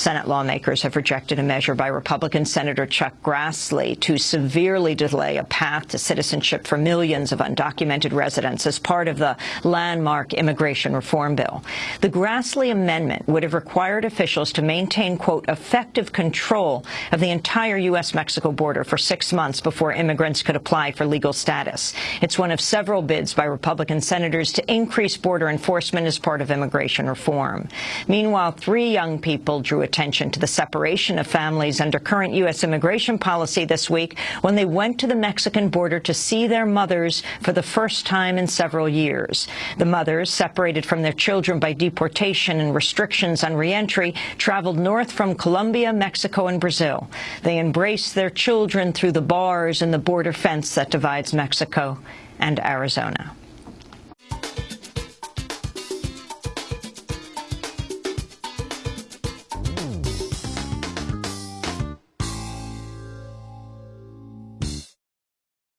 Senate lawmakers have rejected a measure by Republican Senator Chuck Grassley to severely delay a path to citizenship for millions of undocumented residents as part of the landmark immigration reform bill. The Grassley amendment would have required officials to maintain, quote, effective control of the entire U.S.-Mexico border for six months before immigrants could apply for legal status. It's one of several bids by Republican senators to increase border enforcement as part of immigration reform. Meanwhile, three young people drew attention to the separation of families under current U.S. immigration policy this week when they went to the Mexican border to see their mothers for the first time in several years. The mothers, separated from their children by deportation and restrictions on reentry, traveled north from Colombia, Mexico, and Brazil. They embraced their children through the bars and the border fence that divides Mexico and Arizona.